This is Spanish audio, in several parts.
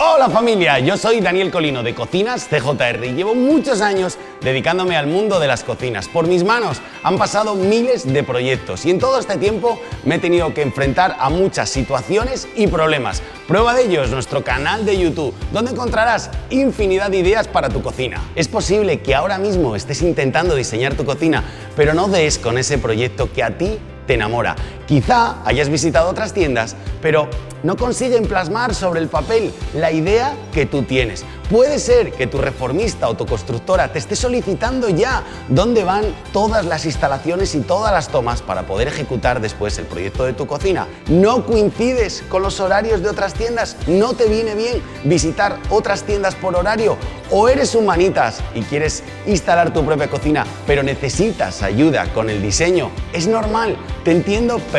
Hola familia, yo soy Daniel Colino de Cocinas CJR y llevo muchos años dedicándome al mundo de las cocinas. Por mis manos han pasado miles de proyectos y en todo este tiempo me he tenido que enfrentar a muchas situaciones y problemas. Prueba de ello es nuestro canal de YouTube, donde encontrarás infinidad de ideas para tu cocina. Es posible que ahora mismo estés intentando diseñar tu cocina, pero no des con ese proyecto que a ti te enamora. Quizá hayas visitado otras tiendas, pero no consiguen plasmar sobre el papel la idea que tú tienes. Puede ser que tu reformista o tu constructora te esté solicitando ya dónde van todas las instalaciones y todas las tomas para poder ejecutar después el proyecto de tu cocina. No coincides con los horarios de otras tiendas, no te viene bien visitar otras tiendas por horario o eres humanitas y quieres instalar tu propia cocina pero necesitas ayuda con el diseño. Es normal, te entiendo perfectamente.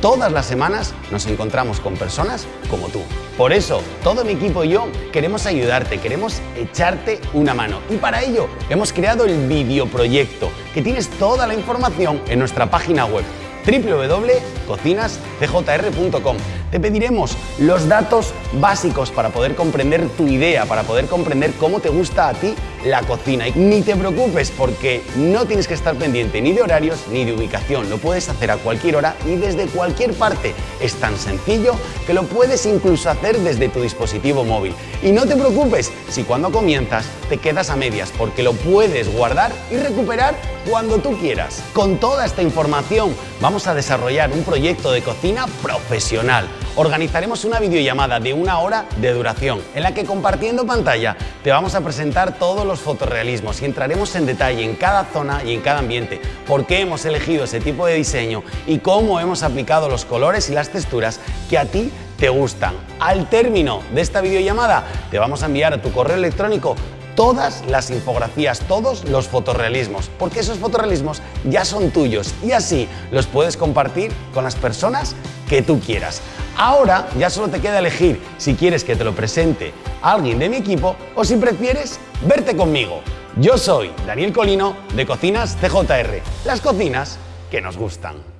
Todas las semanas nos encontramos con personas como tú. Por eso, todo mi equipo y yo queremos ayudarte, queremos echarte una mano. Y para ello hemos creado el videoproyecto, que tienes toda la información en nuestra página web www.cocinascjr.com. Te pediremos los datos básicos para poder comprender tu idea, para poder comprender cómo te gusta a ti la cocina. Y ni te preocupes porque no tienes que estar pendiente ni de horarios ni de ubicación. Lo puedes hacer a cualquier hora y desde cualquier parte. Es tan sencillo que lo puedes incluso hacer desde tu dispositivo móvil. Y no te preocupes si cuando comienzas te quedas a medias porque lo puedes guardar y recuperar cuando tú quieras. Con toda esta información vamos a desarrollar un proyecto de cocina profesional. Organizaremos una videollamada de una hora de duración en la que compartiendo pantalla te vamos a presentar todos los fotorrealismos y entraremos en detalle en cada zona y en cada ambiente, por qué hemos elegido ese tipo de diseño y cómo hemos aplicado los colores y las texturas que a ti te gustan. Al término de esta videollamada te vamos a enviar a tu correo electrónico todas las infografías, todos los fotorrealismos, porque esos fotorrealismos ya son tuyos y así los puedes compartir con las personas que tú quieras. Ahora ya solo te queda elegir si quieres que te lo presente alguien de mi equipo o si prefieres verte conmigo. Yo soy Daniel Colino de Cocinas CJR, las cocinas que nos gustan.